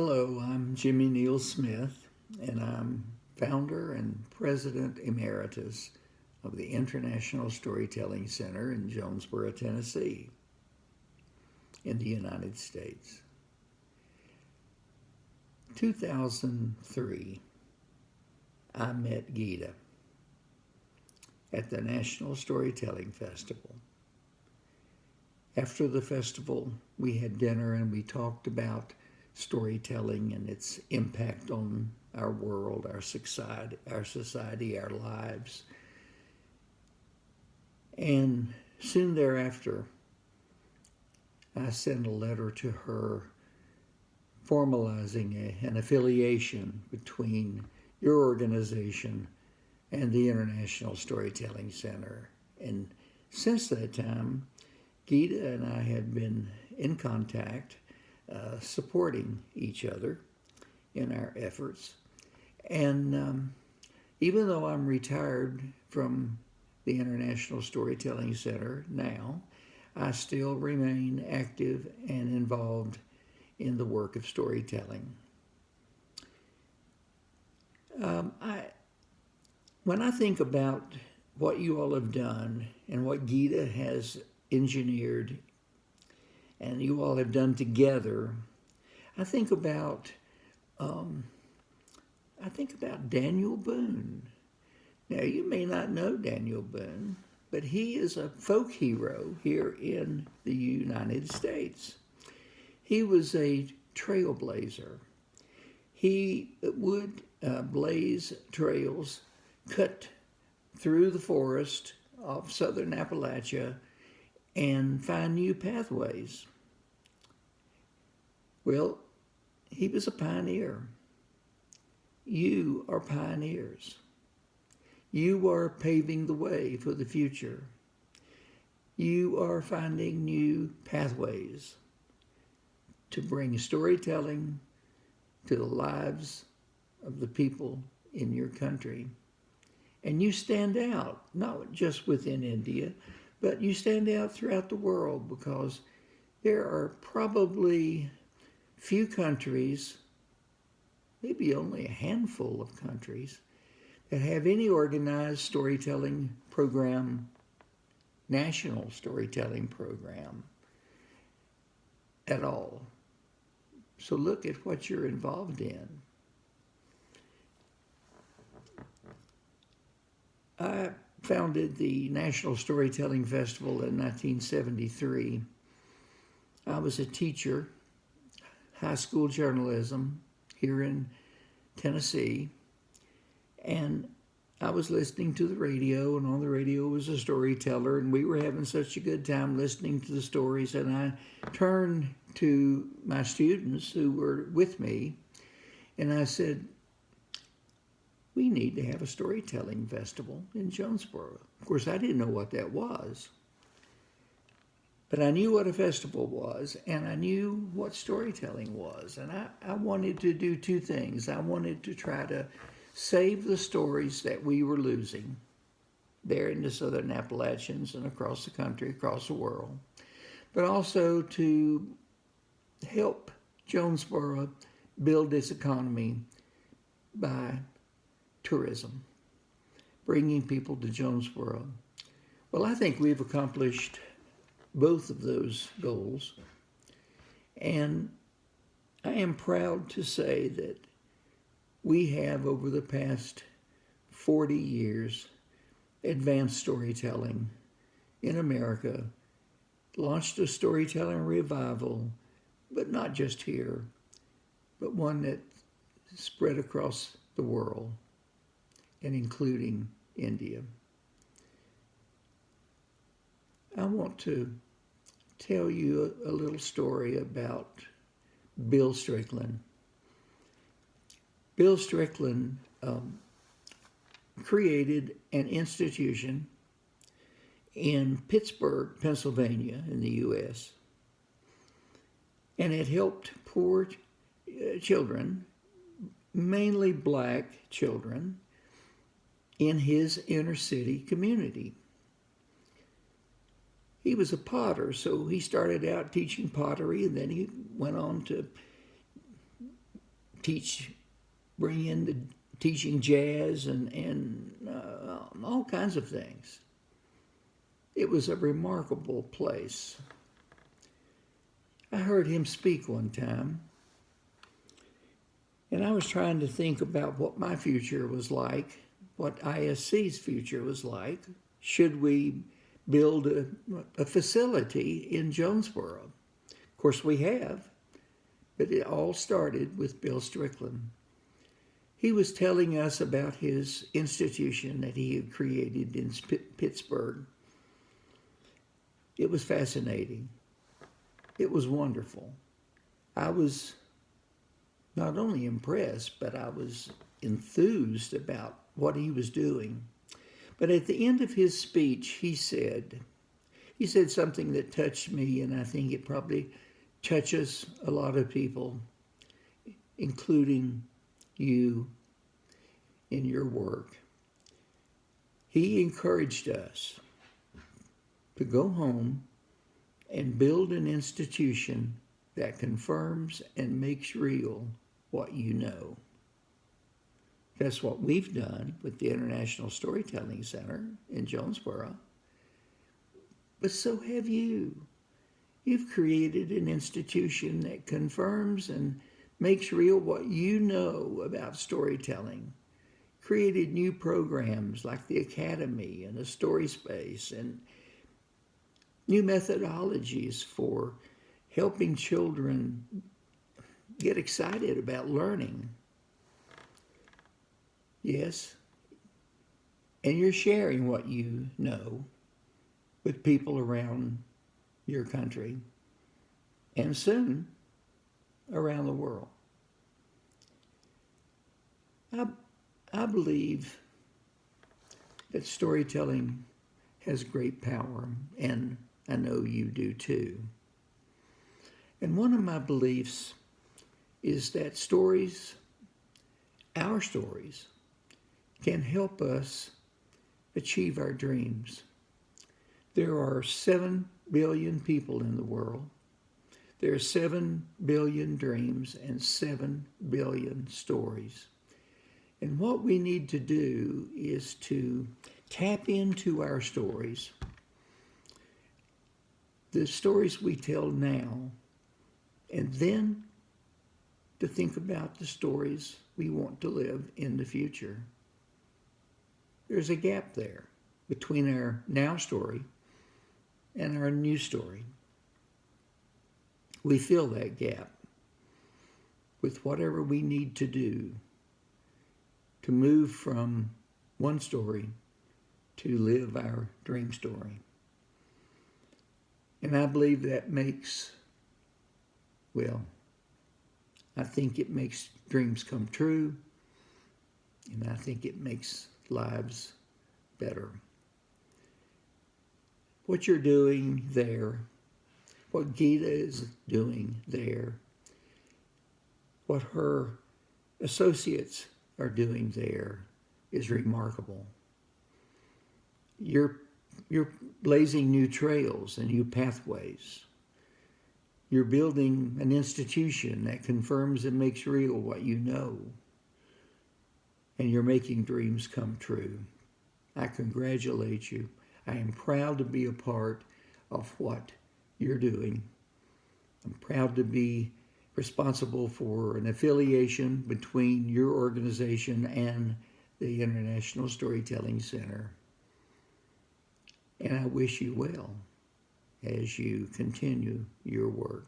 Hello, I'm Jimmy Neil Smith, and I'm founder and president emeritus of the International Storytelling Center in Jonesborough, Tennessee, in the United States. 2003, I met Gita at the National Storytelling Festival. After the festival, we had dinner and we talked about storytelling and its impact on our world, our society, our society, our lives. And soon thereafter, I sent a letter to her formalizing a, an affiliation between your organization and the International Storytelling Center. And since that time, Gita and I had been in contact, uh, supporting each other in our efforts. And um, even though I'm retired from the International Storytelling Center now, I still remain active and involved in the work of storytelling. Um, I, when I think about what you all have done and what Gita has engineered and you all have done together, I think about um, I think about Daniel Boone. Now you may not know Daniel Boone, but he is a folk hero here in the United States. He was a trailblazer. He would uh, blaze trails cut through the forest of southern Appalachia and find new pathways. Well, he was a pioneer. You are pioneers. You are paving the way for the future. You are finding new pathways to bring storytelling to the lives of the people in your country. And you stand out, not just within India, but you stand out throughout the world because there are probably few countries, maybe only a handful of countries, that have any organized storytelling program, national storytelling program at all. So look at what you're involved in. I founded the National Storytelling Festival in 1973. I was a teacher, high school journalism here in Tennessee, and I was listening to the radio, and on the radio was a storyteller, and we were having such a good time listening to the stories. And I turned to my students who were with me, and I said, we need to have a storytelling festival in Jonesborough. Of course, I didn't know what that was. But I knew what a festival was, and I knew what storytelling was. And I, I wanted to do two things. I wanted to try to save the stories that we were losing there in the Southern Appalachians and across the country, across the world, but also to help Jonesborough build its economy by tourism, bringing people to Jonesborough. Well, I think we've accomplished both of those goals. And I am proud to say that we have, over the past 40 years, advanced storytelling in America, launched a storytelling revival, but not just here, but one that spread across the world and including India. I want to tell you a, little story about Bill Strickland. Bill Strickland um, created an institution in Pittsburgh, Pennsylvania, in the U.S., and it helped poor uh, children, mainly black children, in his inner city community. He was a potter, so he started out teaching pottery and then he went on to teach, bring in the teaching jazz and, and uh, all kinds of things. It was a remarkable place. I heard him speak one time, and I was trying to think about what my future was like, what ISC's future was like. Should we build a, a facility in Jonesborough? Of course, we have, but it all started with Bill Strickland. He was telling us about his institution that he had created in Pittsburgh. It was fascinating. It was wonderful. I was not only impressed, but I was enthused about what he was doing. But at the end of his speech, he said, he said something that touched me, and I think it probably touches a lot of people, including you in your work. He encouraged us to go home and build an institution that confirms and makes real what you know. That's what we've done with the International Storytelling Center in Jonesborough. But so have you. You've created an institution that confirms and makes real what you know about storytelling. Created new programs like the Academy and the Story Space and new methodologies for helping children get excited about learning. Yes, and you're sharing what you know with people around your country and soon around the world. I, I believe that storytelling has great power and I know you do too. And one of my beliefs is that stories, our stories, can help us achieve our dreams. There are 7 billion people in the world. There are 7 billion dreams and 7 billion stories. And what we need to do is to tap into our stories the stories we tell now, and then to think about the stories we want to live in the future. There's a gap there between our now story and our new story. We fill that gap with whatever we need to do to move from one story to live our dream story. And I believe that makes, well, I think it makes dreams come true. And I think it makes lives better. What you're doing there, what Gita is doing there, what her associates are doing there is remarkable. You're you're blazing new trails and new pathways. You're building an institution that confirms and makes real what you know. And you're making dreams come true. I congratulate you. I am proud to be a part of what you're doing. I'm proud to be responsible for an affiliation between your organization and the International Storytelling Center. And I wish you well as you continue your work.